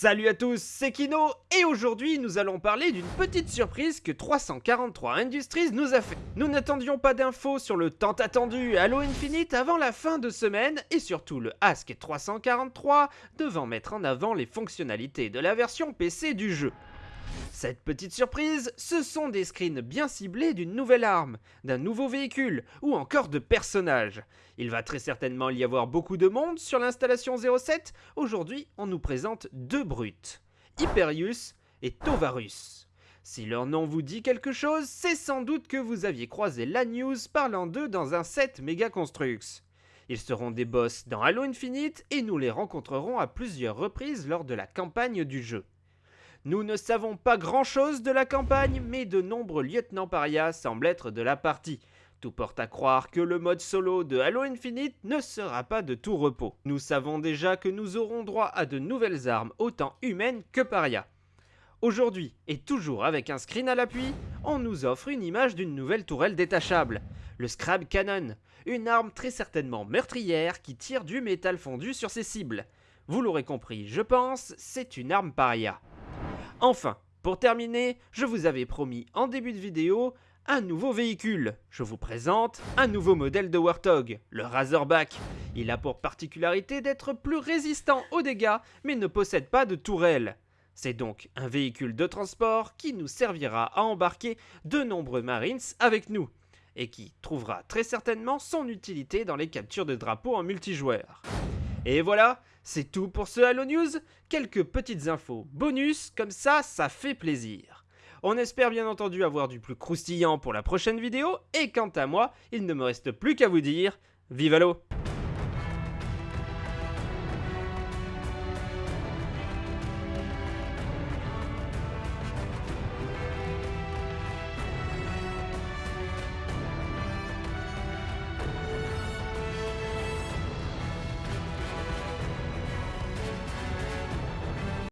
Salut à tous, c'est Kino et aujourd'hui nous allons parler d'une petite surprise que 343 Industries nous a fait. Nous n'attendions pas d'infos sur le tant attendu Halo Infinite avant la fin de semaine et surtout le Ask 343 devant mettre en avant les fonctionnalités de la version PC du jeu. Cette petite surprise, ce sont des screens bien ciblés d'une nouvelle arme, d'un nouveau véhicule ou encore de personnages. Il va très certainement y avoir beaucoup de monde sur l'installation 07. Aujourd'hui, on nous présente deux brutes, Hyperius et Tovarus. Si leur nom vous dit quelque chose, c'est sans doute que vous aviez croisé la news parlant d'eux dans un set Mega Construx. Ils seront des boss dans Halo Infinite et nous les rencontrerons à plusieurs reprises lors de la campagne du jeu. Nous ne savons pas grand-chose de la campagne, mais de nombreux lieutenants paria semblent être de la partie. Tout porte à croire que le mode solo de Halo Infinite ne sera pas de tout repos. Nous savons déjà que nous aurons droit à de nouvelles armes autant humaines que paria. Aujourd'hui, et toujours avec un screen à l'appui, on nous offre une image d'une nouvelle tourelle détachable, le Scrab Cannon, une arme très certainement meurtrière qui tire du métal fondu sur ses cibles. Vous l'aurez compris, je pense, c'est une arme paria. Enfin, pour terminer, je vous avais promis en début de vidéo un nouveau véhicule. Je vous présente un nouveau modèle de Warthog, le Razorback. Il a pour particularité d'être plus résistant aux dégâts, mais ne possède pas de tourelle. C'est donc un véhicule de transport qui nous servira à embarquer de nombreux Marines avec nous, et qui trouvera très certainement son utilité dans les captures de drapeaux en multijoueur. Et voilà, c'est tout pour ce Halo News. Quelques petites infos bonus, comme ça, ça fait plaisir. On espère bien entendu avoir du plus croustillant pour la prochaine vidéo, et quant à moi, il ne me reste plus qu'à vous dire, vive Halo